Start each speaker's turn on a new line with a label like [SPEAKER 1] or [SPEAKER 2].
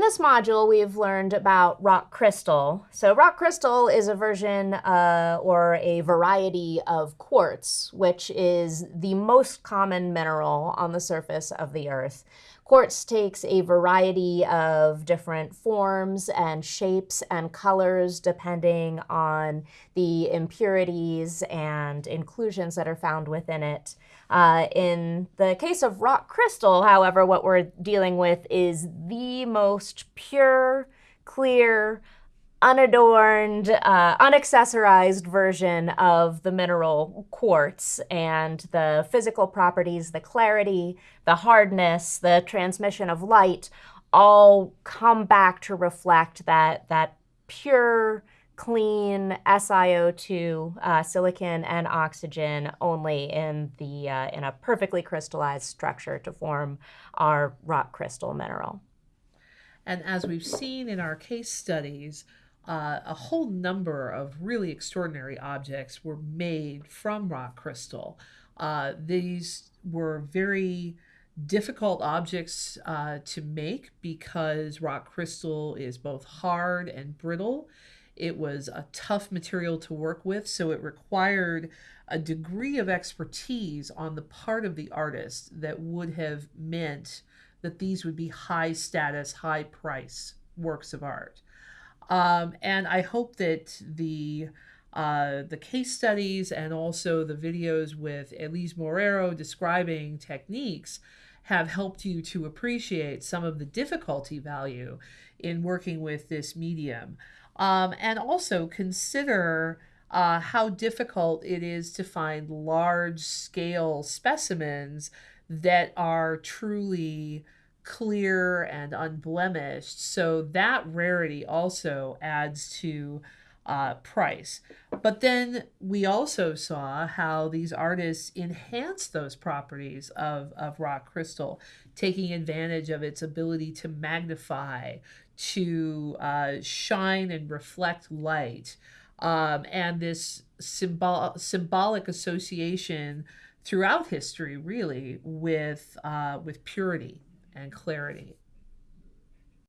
[SPEAKER 1] in this module, we've learned about rock crystal. So rock crystal is a version uh, or a variety of quartz, which is the most common mineral on the surface of the Earth. Quartz takes a variety of different forms and shapes and colors depending on the impurities and inclusions that are found within it. Uh, in the case of rock crystal, however, what we're dealing with is the most pure, clear, unadorned, uh, unaccessorized version of the mineral quartz and the physical properties, the clarity, the hardness, the transmission of light all come back to reflect that, that pure, clean SiO2, uh, silicon, and oxygen only in, the, uh, in a perfectly crystallized structure to form our rock crystal mineral.
[SPEAKER 2] And as we've seen in our case studies, uh, a whole number of really extraordinary objects were made from rock crystal. Uh, these were very difficult objects uh, to make because rock crystal is both hard and brittle. It was a tough material to work with, so it required a degree of expertise on the part of the artist that would have meant that these would be high status, high price works of art. Um, and I hope that the uh, the case studies and also the videos with Elise Morero describing techniques have helped you to appreciate some of the difficulty value in working with this medium. Um, and also consider uh, how difficult it is to find large scale specimens that are truly clear and unblemished. So that rarity also adds to uh, price. But then we also saw how these artists enhance those properties of, of rock crystal, taking advantage of its ability to magnify, to uh, shine and reflect light. Um, and this symbol- symbolic association throughout history, really, with, uh, with purity and clarity.